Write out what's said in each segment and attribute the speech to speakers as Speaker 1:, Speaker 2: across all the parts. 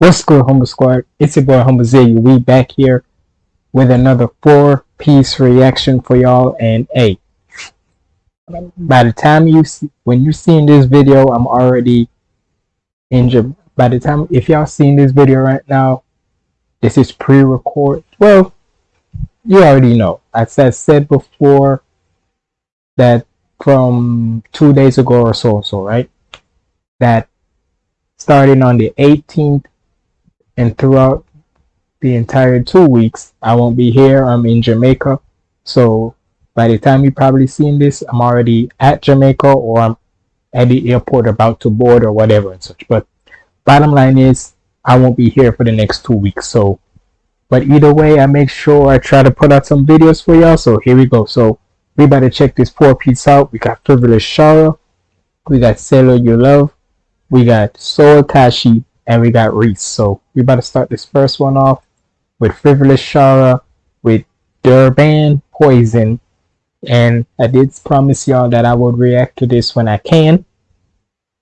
Speaker 1: What's good, Humble Squad? It's your boy Humble Z. We back here with another four-piece reaction for y'all. And hey, by the time you see, when you're seeing this video, I'm already in. By the time if y'all seeing this video right now, this is pre-record. Well, you already know. As I said before, that from two days ago or so, so right, that starting on the 18th and throughout the entire two weeks i won't be here. I'm in jamaica. So by the time you probably seen this i'm already at jamaica or i'm at the airport about to board or whatever and such. But bottom line is i won't be here for the next two weeks. So but either way i make sure i try to put out some videos for y'all. So here we go. So we better check this four piece out. We got frivolous shara. We got Sailor Urlove. We got soul tashi and we got Reese. So we about to start this first one off with Frivolous Shara, with Durban Poison, and I did promise y'all that I would react to this when I can.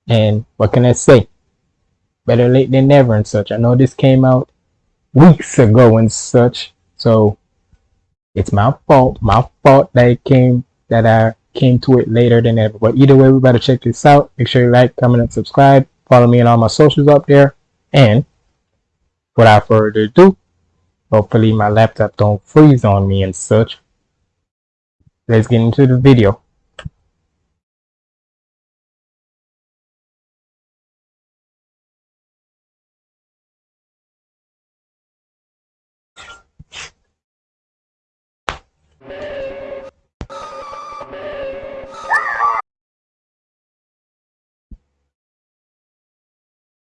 Speaker 1: And what can I say? Better late than never and such. I know this came out weeks ago and such, so it's my fault. My fault that it came that I came to it later than ever. But either way, we better check this out. Make sure you like, comment, and subscribe. Follow me on all my socials up there. And without further ado, hopefully my laptop don't freeze on me and such. Let's get into the video.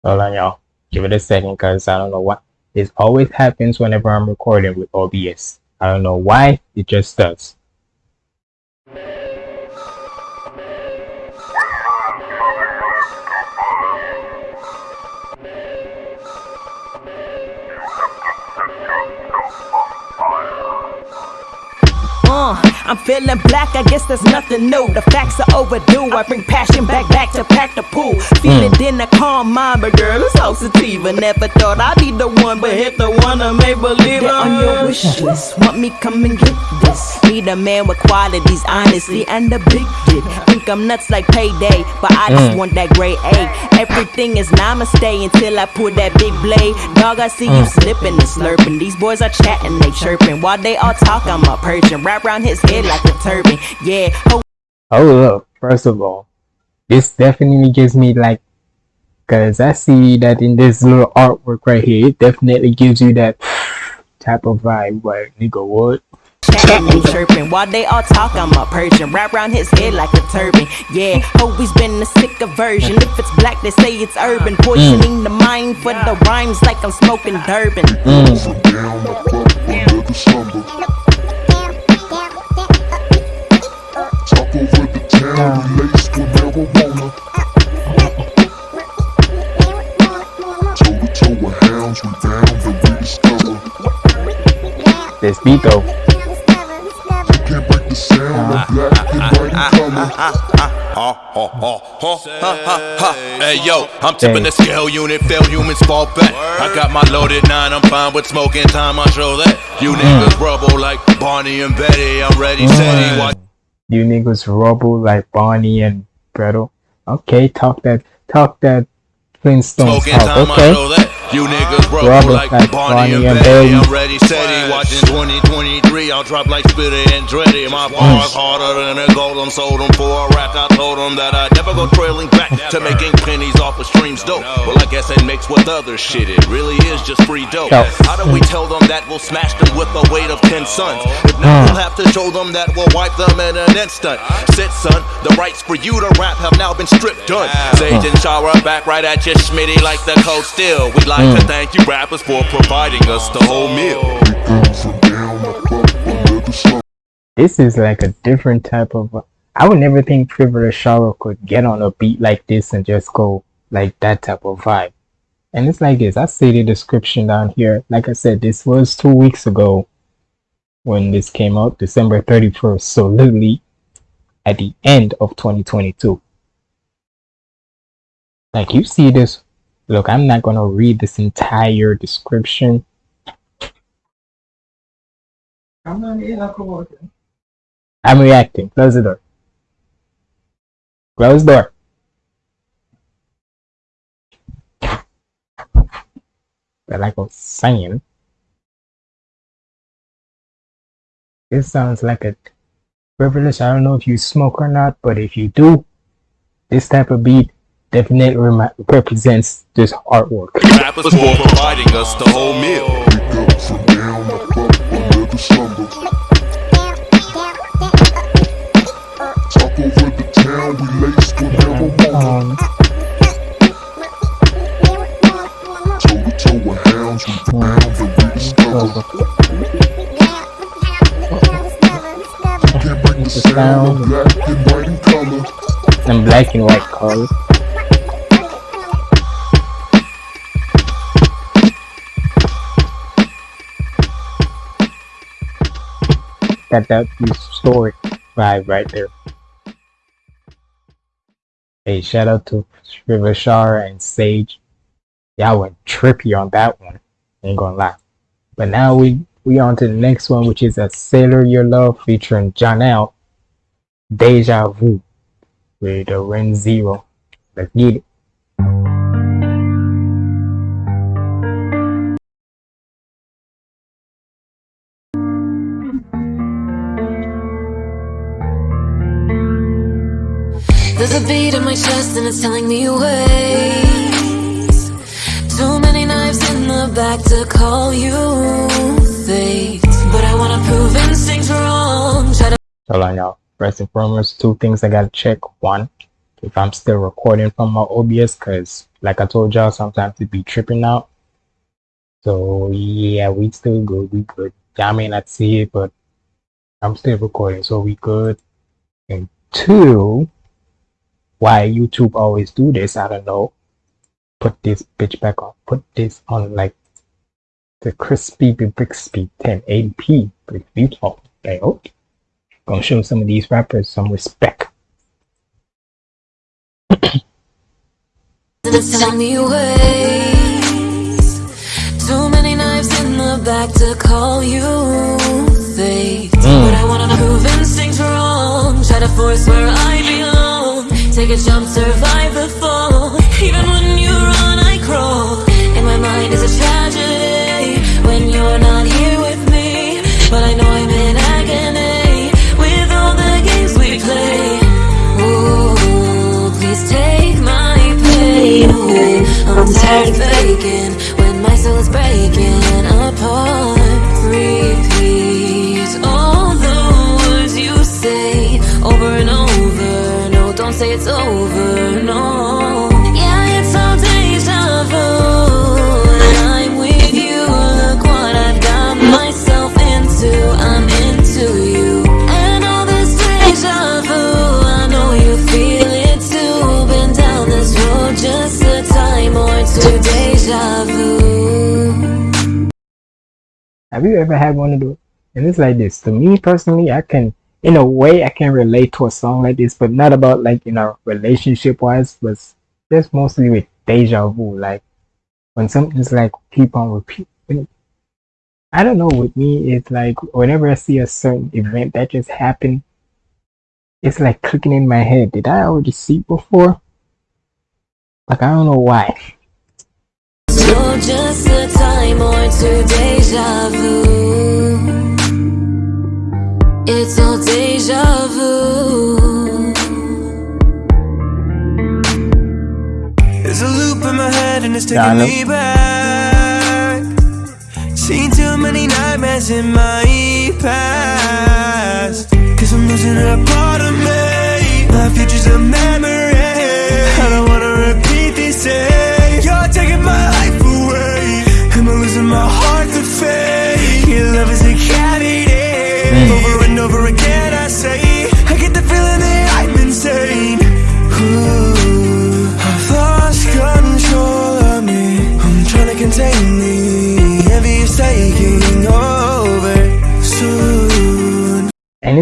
Speaker 1: Hold on, y'all. Give it a second because I don't know what. This always happens whenever I'm recording with OBS. I don't know why, it just does.
Speaker 2: I'm feeling black, I guess there's nothing new. The facts are overdue. I bring passion back, back to pack the pool. Feel it in the calm mind, but girl, it's all sativa. Never thought I'd be the one, but hit the one I may believe on your wish list. Want me come and get this? Need a man with qualities, honesty, and a big dick. Think I'm nuts like payday, but I just mm. want that gray A. Everything is namaste until I pull that big blade. Dog, I see mm. you slipping and slurping. These boys are chatting, they chirping. While they all talk, I'm a. Wrap around his head head like a turban. Yeah.
Speaker 1: Hold up. First of all, this definitely gives me like, cause I see that in this little artwork right here, it definitely gives you that type of vibe. Like, nigga, what?
Speaker 2: chatting, chirping while they all talk. I'm a Persian, wrap around his head like a turban. Yeah, always been a sick aversion. If it's black, they say it's urban. Poisoning mm. the mind for the rhymes like I'm smoking Durban. Mm.
Speaker 1: This beat though.
Speaker 3: Hey yo, I'm tipping the scale unit, failed humans fall back. I got my loaded nine, I'm fine with smoking time, I show that. You mm. niggas rubble like Barney and Betty, I'm ready, steady. Mm.
Speaker 1: You niggas rubble like Barney and Gretel. Okay, talk that, talk that Flintstones talk. Okay.
Speaker 3: You niggas rubble like, like Barney and Betty. I'm ready, steady, watching 2023. I'll drop like Spitter and Dreddy. My bars harder than a golem. Sold them for a rack. I told them that I'd never go trailing back to making pennies off of streams dope. Well, I guess it mixed with other shit. It really is just free dope. How do we tell them that we'll smash them with the weight of 10 sons? If not, we'll have to show them that we'll wipe them in an instant. Sit, son, the rights for you to rap have now been stripped done. Sage and Shara back right at your schmitty like the cold still. We like mm. to thank you rappers for providing us the whole meal.
Speaker 1: This is like a different type of. I would never think Frivolous Shara could get on a beat like this and just go like that type of vibe. And it's like this. I see the description down here. Like I said, this was two weeks ago when this came out, December 31st. So literally at the end of 2022. Like you see this Look, I'm not gonna read this entire description. I'm reacting. Close the door. Close the door. But like I was saying, this sounds like a privilege. I don't know if you smoke or not, but if you do, this type of beat definitely rem- represents this artwork.
Speaker 3: Rappers for providing us the whole meal.
Speaker 4: Wake up from down, up, up, another slumber.
Speaker 1: Got that story vibe right there. Hey, shout out to River Shar and Sage. Y'all went trippy on that one. Ain't gonna lie. But now we we on to the next one, which is a Sailor Urlove featuring Janelle. Deja Vu with the Re Zero. Let's get it.
Speaker 5: And it's telling me wait. Too many knives in the back to call you fate. But I wanna prove instincts wrong. Try to
Speaker 1: Hold on, y'all. First and foremost, two things I gotta check. One, if I'm still recording from my OBS, cause like I told y'all, sometimes it be tripping out. So yeah, we still good. We good. Y'all may not see it, but I'm still recording, so we good. And two, why YouTube always do this, I don't know. Put this bitch back on. Put this on like the crispy Bixby 1080p. Pretty beautiful. Okay, okay gonna show some of these rappers some respect.
Speaker 5: It's telling me ways. Too many knives in the back to call you fate. Hmm. But I wanna prove instincts wrong. Try to force where I belong. Take a jump, survive the fall. Even when you run, I crawl. In my mind is a tragedy when you're not here with me. But I know I'm in agony with all the games we play. Ooh, please take my pain away. I'm tired of faking when my soul is breaking apart. Repeat say it's over. No. Yeah, it's all deja vu. And I'm with you. Look what I've got myself into. I'm into you. And all this deja vu. I know you feel it too. Been down this road just a time or two. Deja vu.
Speaker 1: Have you ever had one of those? And it's like this. To me personally, I can, in a way, I can relate to a song like this, but not about like you know relationship wise, but just mostly with deja vu. Like when something's like keep on repeating. I don't know. With me, it's like whenever I see a certain event that just happened, it's like clicking in my head. Did I already see it before? Like I don't know why.
Speaker 5: So just a time or two, deja vu. It's all deja vu.
Speaker 6: There's a loop in my head and it's taking
Speaker 1: know.
Speaker 6: me back. Seen too many nightmares in my past. Cause I'm losing a part of me. My future's a memory.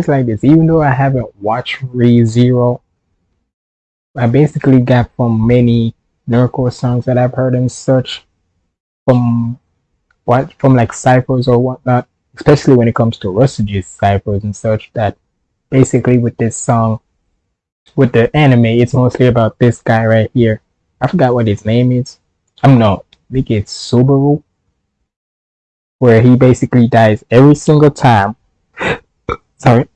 Speaker 1: It's like this, even though I haven't watched Re Zero, I basically got from many nerdcore songs that I've heard and such from what from like ciphers or whatnot, especially when it comes to Rustage's ciphers and such. That basically with this song, with the anime, it's mostly about this guy right here. I forgot what his name is. I'm not. I think it's Subaru, where he basically dies every single time. Sorry,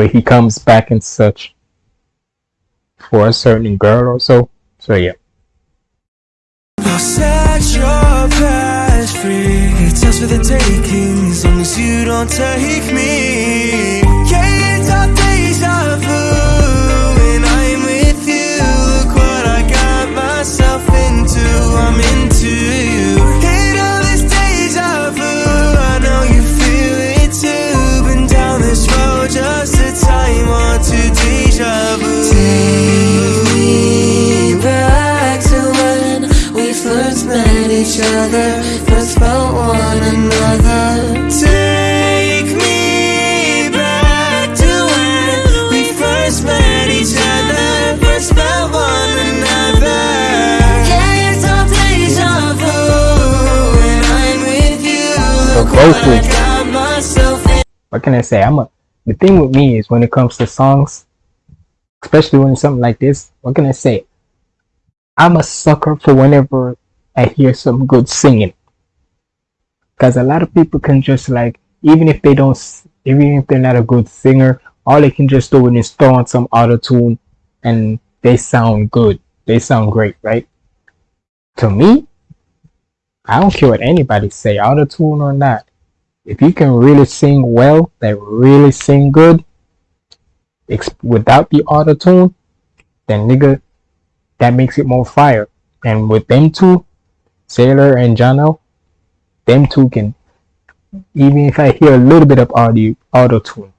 Speaker 1: but he comes back and such for a certain girl or so. So yeah.
Speaker 6: For the as long as you don't take me.
Speaker 5: Other, first felt one another.
Speaker 6: Take me back to when we first met each other, first felt one another.
Speaker 5: Yeah, it's all deja vu, and I'm with you.
Speaker 1: So
Speaker 5: Look
Speaker 1: both
Speaker 5: what I
Speaker 1: with-
Speaker 5: got myself in.
Speaker 1: what can I say? I'm a the thing with me is when it comes to songs, especially when it's something like this, what can I say? I'm a sucker for whenever I hear some good singing. Cause a lot of people can just like, even if they don't, even if they're not a good singer, all they can just do is throw on some auto tune, and they sound good. They sound great, right? To me, I don't care what anybody say, auto tune or not if you can really sing well, that really sing good, without the auto tune, then nigga, that makes it more fire. And with them two, Sailor and Jono, them two can, even if I hear a little bit of audio auto tune.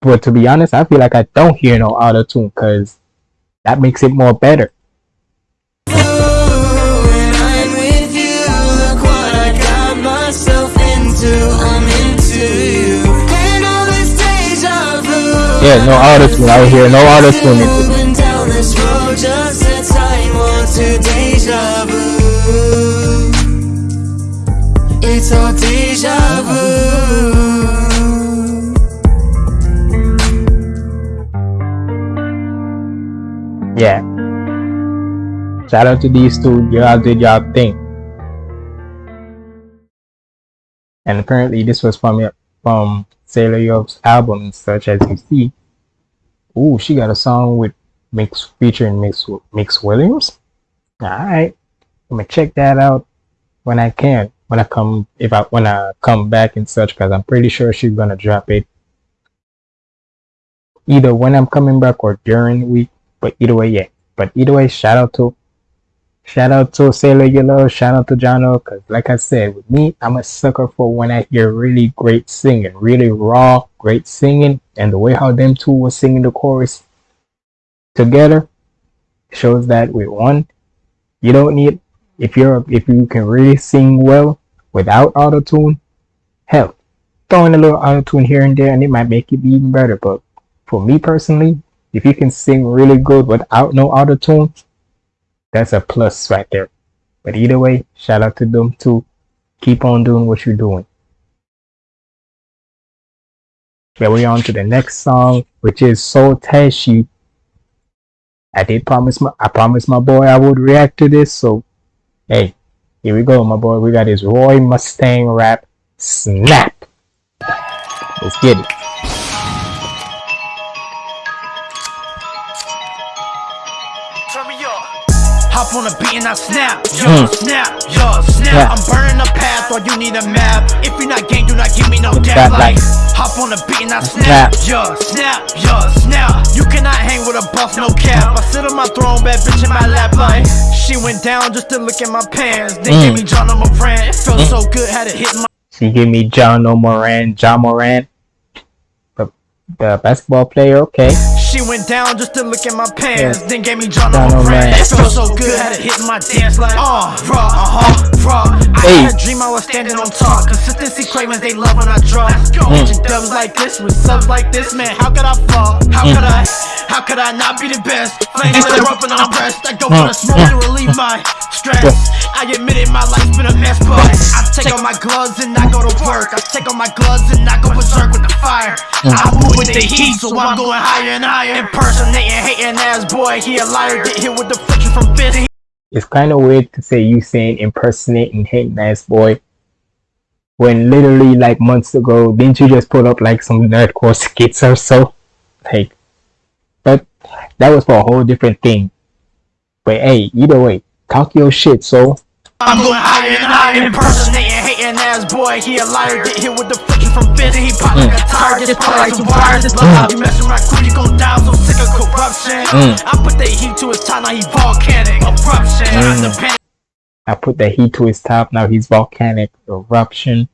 Speaker 1: But to be honest, I feel like I don't hear no auto tune because that makes it more better. Yeah, no auto tune. I hear no auto tune. Yeah. Shout out to these two. Y'all did y'all thing. And apparently this was from from Sailor Urlove's album such as you see. Ooh, she got a song with Mix featuring Mix Mix Williams. Alright. I'm gonna check that out when I can. When I come if I when I come back and such because I'm pretty sure she's gonna drop it either when I'm coming back or during the week. But either way, yeah. But either way, shout out to shout out to Sailor Yellow, shout out to Jono, cause like I said, with me, I'm a sucker for when I hear really great singing, really raw, great singing, and the way how them two were singing the chorus together shows that with one, you don't need if you're if you can really sing well without auto tune, hell, throw in a little auto tune here and there and it might make it even better. But for me personally, if you can sing really good without no auto tune, that's a plus right there. But either way, shout out to them too. Keep on doing what you're doing. Yeah, we're on to the next song, which is Soul Tashi. I did promise my I promised my boy I would react to this, so hey, here we go, my boy. We got his Roy Mustang rap snap. Let's get it.
Speaker 7: Hop on a beat and I snap, yo, snap, yo, snap.
Speaker 1: Yeah.
Speaker 7: I'm burning a path, or you need a map. If you're not gang, do not give me no dap. Like, hop on a beat and I snap, yo, snap, yo, snap. You cannot hang with a buff, no cap. I sit on my throne, bad bitch in my lap. Like, she went down just to look at my pants. They
Speaker 1: Mm.
Speaker 7: gave me John brand. It felt so good, had to hit my.
Speaker 1: She gave me John O'Moran, Ja Morant, the, the basketball player. Okay.
Speaker 7: She went down just to look at my pants. Then gave me John on my. It felt so good, had to hit my dance like, uh, raw, uh huh, raw. I
Speaker 1: Hey.
Speaker 7: had a dream I was standing on top. Consistency cravings, they love when I draw. Catching dubs like this with subs like this, man. How could I fall? How could I? How could I not be the best? Flames that are up and I'm pressed. I go for the smoke to relieve my stress. I admit it, my life's been a mess, but I take off my gloves and I go to work. I take off my gloves and I go berserk with the fire. I move with the heat, so I'm going higher and higher. Impersonating, hating ass boy, he a liar. Get hit with the friction from fist.
Speaker 1: It's kind of weird to say you saying impersonating hating ass boy when literally like months ago didn't you just put up like some nerdcore skits or so like but that was for a whole different thing but hey either way talk your shit so
Speaker 7: I'm going higher and higher, impersonating, ass boy. He a liar, get hit with the friction from fist. He pop like a tire, just pop like some wires. Just love how you messing my crew, you gon' die. I'm so sick of corruption. I put the heat to his top, now he volcanic eruption. I'm the panic.
Speaker 1: i put the heat to his top now he's volcanic eruption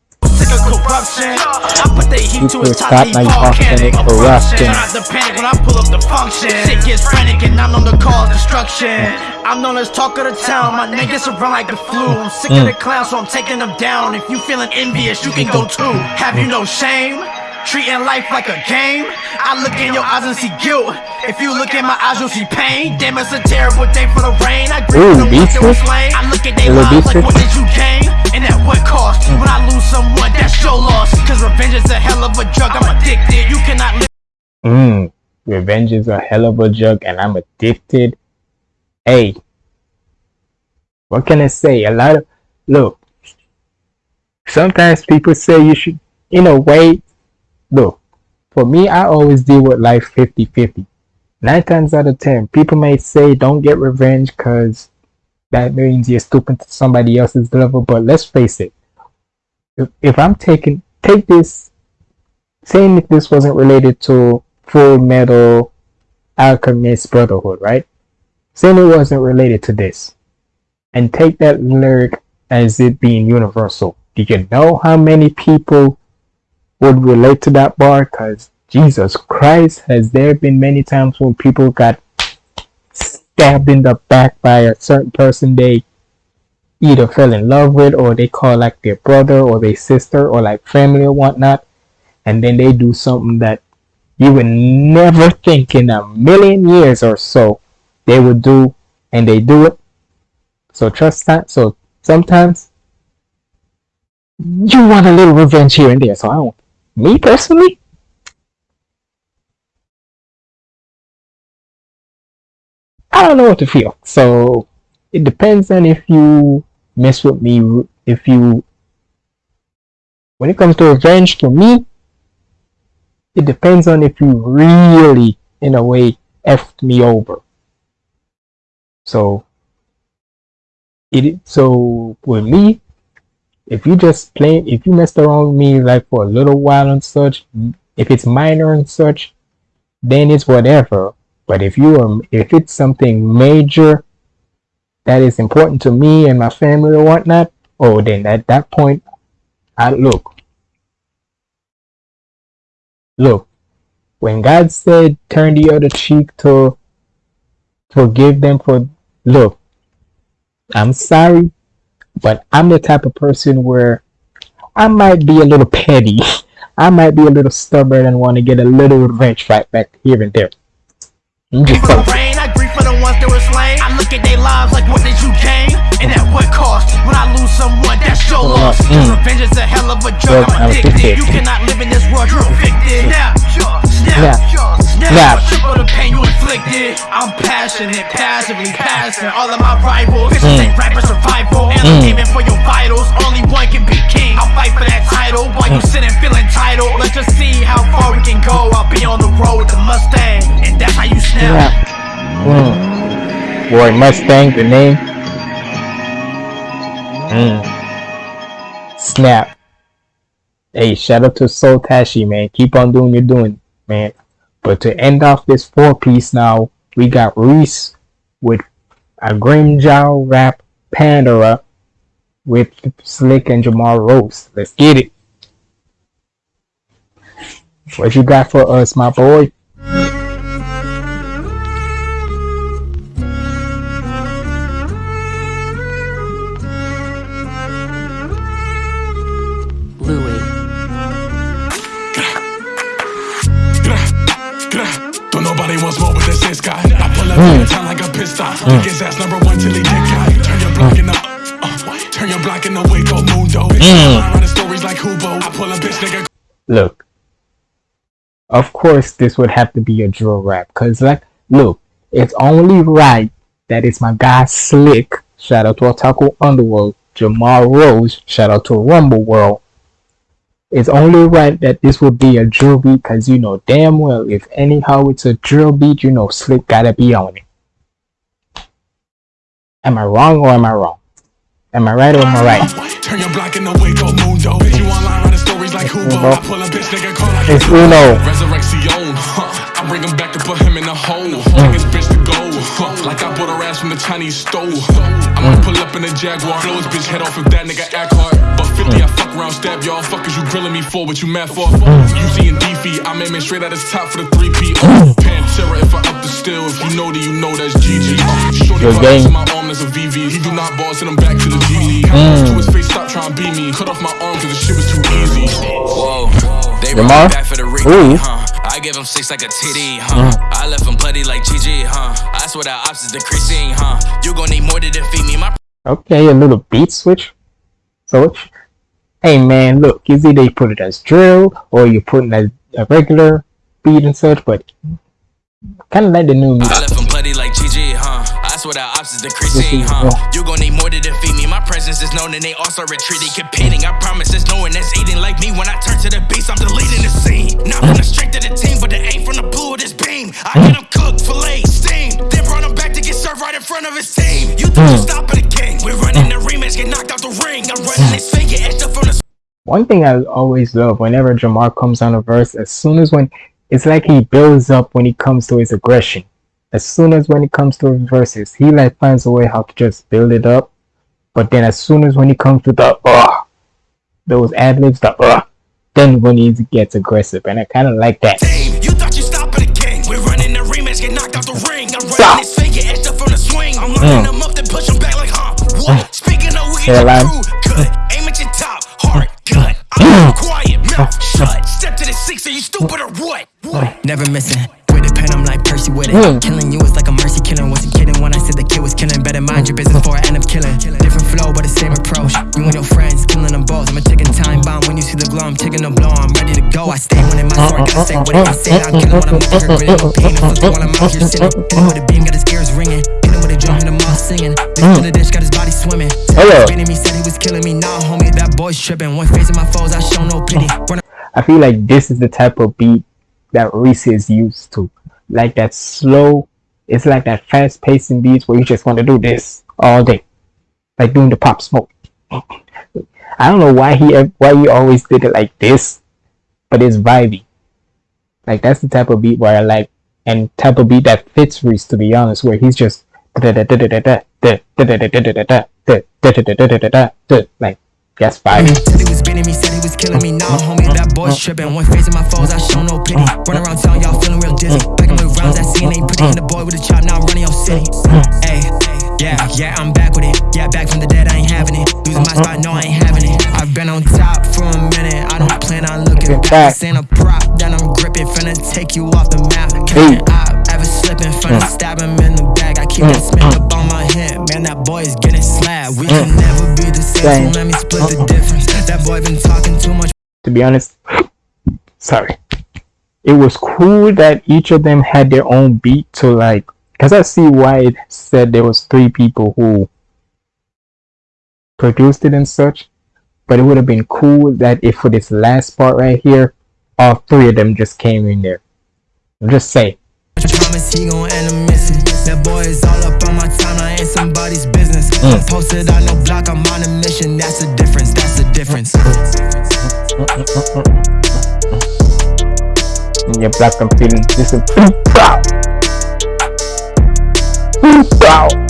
Speaker 7: sick of corruption. I put the heat to his top, he volcanic eruption. I'm the panic when I pull up the function. Shit gets frantic and I'm known to cause destruction. I'm known as talk of the town. My gets around like the flu. I'm sick of the clowns, so I'm taking them down. If you feeling envious, you can go too. Have you no shame? Treating life like a game. I look in your eyes and see guilt. If you look in my eyes, you'll see pain. Damn, it's a terrible day for the rain. I grieve
Speaker 1: Ooh,
Speaker 7: the ones that were slain. I look at their lives like, what did you gain? And at what cost? When I lose someone, that's your loss. Cause revenge is a hell of a drug. I'm addicted. You cannot live.
Speaker 1: Mmm, revenge is a hell of a drug and I'm addicted. Hey, what can I say? A lot of, look, sometimes people say you should, in a way, look, for me, I always deal with life 50 50. Nine times out of ten, people may say don't get revenge because that means you're stooping to somebody else's level, but let's face it, if, if I'm taking, take this saying if this wasn't related to Full Metal Alchemist Brotherhood, right? Saying it wasn't related to this, and take that lyric as it being universal. Do you know how many people would relate to that bar? Because Jesus Christ, has there been many times when people got stabbed in the back by a certain person they either fell in love with or they call like their brother or their sister or like family or whatnot. And then they do something that you would never think in a million years or so they would do and they do it. So trust that. So sometimes you want a little revenge here and there. So i don't me personally i don't know what to feel. So it depends on if you mess with me if you when it comes to revenge for me it depends on if you really in a way effed me over. So it so with me if you just play if you messed around with me like for a little while and such if it's minor and such then it's whatever but if you are if it's something major that is important to me and my family or whatnot oh then at that point i look Look, when God said turn the other cheek to forgive them for look, I'm sorry, but I'm the type of person where I might be a little petty. I might be a little stubborn and want to get a little revenge right back here and there. I'm just
Speaker 7: For the rain, I grieve for the ones that were slain. I look at their lives like, what did you gain? And at what cost? When I lose someone, that's your loss.
Speaker 1: Mm.
Speaker 7: revenge is a hell of a
Speaker 1: Drug.
Speaker 7: I'm addicted.
Speaker 1: addicted.
Speaker 7: You cannot live in this world, you're evicted. Snap, Snap.
Speaker 1: snap.
Speaker 7: Snap. Triple the pain you inflicted. I'm passionate, passively passing. All of my rivals, bitches
Speaker 1: Mm.
Speaker 7: ain't rapper survival. And I'm aiming for your vitals. Only one can be king. I'll fight for that title while
Speaker 1: Mm.
Speaker 7: you sitting feeling entitled. Let's just see how far we can go. I'll be on the road with the Mustang, and that's how you snap.
Speaker 1: Yeah. Mm. Boy, Mustang, the name. Mm. Snap. Hey, shout out to Soul Tashi, man. Keep on doing your doing, man. But to end off this four piece now, we got Reese with a Grimmjow rap Pantera with Slick and Jamar Rose. Let's get it. What you got for us, my boy?
Speaker 8: Time like a pit stop. Mm. Niggas ass number one till he dick out. Turn your block in the uh, turn your block in the Hueco Mundo. Mm. stories like Hubo. I pull a bitch nigga.
Speaker 1: Look, of course this would have to be a drill rap, cause like, look, it's only right that it's my guy Slick. Shout out to Otaku Underworld. Jamar Rose. Shout out to Rumble World it's only right that this will be a drill beat because you know damn well if anyhow it's a drill beat, you know Slick gotta be on it. Am I wrong or am I wrong? Am I right or am I right? Turn your block in the Hueco Mundo. Bitch, you online running stories like. I pull a bitch, nigga, call like It's Uno. Resurrection. I bring him back to put him in a hole. Mm. Tell his bitch to go. Like I bought her ass from the Chinese stove. I'ma mm. pull up in a Jaguar. Blow his bitch head off if that nigga act hard. But 50, I fuck around, stab y'all. Fuckers you grilling me for, what you mad for? Mm. UC and DF, I'm aiming straight at his top for the 3P. Oh, Pantera, if I up the still. If you know that you know that's GG. Shorty in my arm, that's a VV. He do not ball, send him back to the G League. Mm. To his face, stop trying to beat me. Cut off my arm, cause the shit was too easy. Whoa. They run back for the Ricky, huh? I give him six like a TD, huh? Mm. I left him bloody like GG, huh? I swear the ops is decreasing, huh? You gon' need more to defeat me, my. Okay, a little beat switch. So, hey man, look, is either you put it as drill or you put it as a regular beat and such, but kind of like the new music.
Speaker 8: I left him bloody like GG, huh? I swear the ops is decreasing, huh? You gon' need more to defeat me. My presence is known and they all start retreating, competing. I promise there's no one that's eating like me. When I turn to the beast, I'm deleting the scene. Not from the strength of the team, but the aim from the blue of this beam. I get him cooked, fillet, steamed. Then run him back to get served right in front of his team. You think you stop at the king? We're running the rematch, get knocked out the ring. I'm running this fake, get up from the.
Speaker 1: One thing I always love whenever Jamar comes on a verse, as soon as when it's like he builds up when he comes to his aggression. As soon as when it comes to verses, he like finds a way how to just build it up. But then as soon as when he comes to the uh those ad libs, the uh then when he gets aggressive, and I kind of like that.
Speaker 8: You thought you stopped the game. We're running the rematch, get knocked out the ring. I'm running this fake, get up from the swing. I'm lining mm. up, then push them back like huh. What? Mm. Speaking of we crew, good. Aim at your top, hard, good. I'm mm. quiet, mouth shut. Step to the six, are you stupid or what? Never missing. With a pen, I'm like Percy with it. Mm. Killing you is like a mercy killing. Wasn't kidding when I said the kid was killing. Better mind your business before I end up killing. Different flow, but the same approach. You and your friends killing them both. I'm a ticking time bomb. When you see the glow, I'm taking the blow. I'm ready to go. I stay when in my story. Gotta stay with it. I say I'm killing when I'm here. Really no pain. I'm while I'm out here sitting. Hitting with a beam, got his ears ringing. Hitting with a drum, hit him all singing. This the dish, got his body swimming.
Speaker 1: Hello.
Speaker 8: me said he was killing me. Nah, homie, that boy's tripping. One facing my foes, I show no pity.
Speaker 1: I feel like this is the type of beat that Reese is used to. Like that slow, it's like that fast pacing beats where you just want to do this all day. Like doing the pop smoke. I don't know why he why he always did it like this, but it's vibey. Like that's the type of beat where I like and type of beat that fits Reese to be honest, where he's just like that's fire.
Speaker 8: Said he was beating me, said he was killing me. Nah, homie, that boy's tripping. One facing my foes, I show no pity. Run around town, y'all feeling real dizzy. Back in rounds, that scene ain't pretty. And the boy with a chop, now I'm running your city. Hey, yeah, yeah, I'm back with it. Yeah, back from the dead, I ain't having it. Losing my spot, no, I ain't having it. I've been on top for a minute. I don't plan on looking back. This ain't a prop that I'm gripping, finna take you off the map. Can't I ever slipping, finna stab him in the back. I keep that mm, Smith mm. up on my hip. Man, that boy is getting slapped. We can mm. never be the same, so let me split the difference. That boy been talking too much.
Speaker 1: To be honest, sorry. It was cool that each of them had their own beat to like, because I see why it said there was three people who produced it and such. But it would have been cool that if for this last part right here, all three of them just came in there. I'm just saying. Promise he gon' end up missing. That boy is all up on my timeline, ain't somebody's business. Mm. Posted on no block, I'm on a mission. That's the difference. That's the difference. In your black, I'm feeling this is proud. Proud.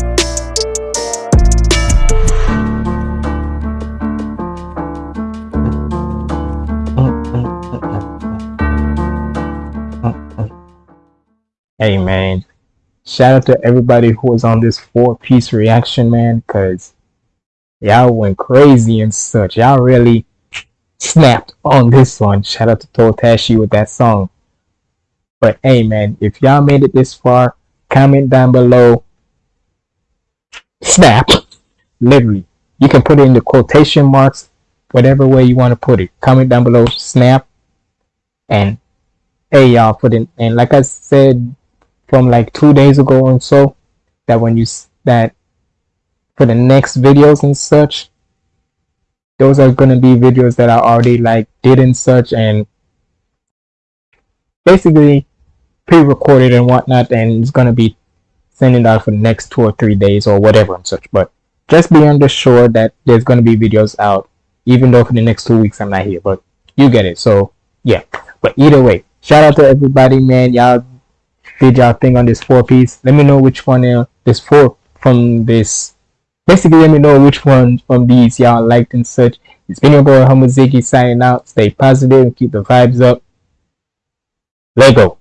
Speaker 1: Hey man shout out to everybody who was on this four piece reaction man because y'all went crazy and such. Y'all really snapped on this one. Shout out to Totashi with that song. But hey man if y'all made it this far comment down below. Snap. Literally you can put it in the quotation marks whatever way you want to put it. Comment down below snap. And hey y'all for the and like i said from like two days ago and so that when you that for the next videos and such those are going to be videos that I already like did and such and basically pre-recorded and whatnot and it's going to be sending out for the next two or three days or whatever and such. But just be undersure that there's going to be videos out even though for the next two weeks I'm not here but you get it. So yeah. But either way shout out to everybody man. Y'all y'all thing on this four piece? Let me know which one uh, this four from this. Basically let me know which one from these y'all liked and such. It's been your boy Humble Ziggy signing out. Stay positive and keep the vibes up. Lego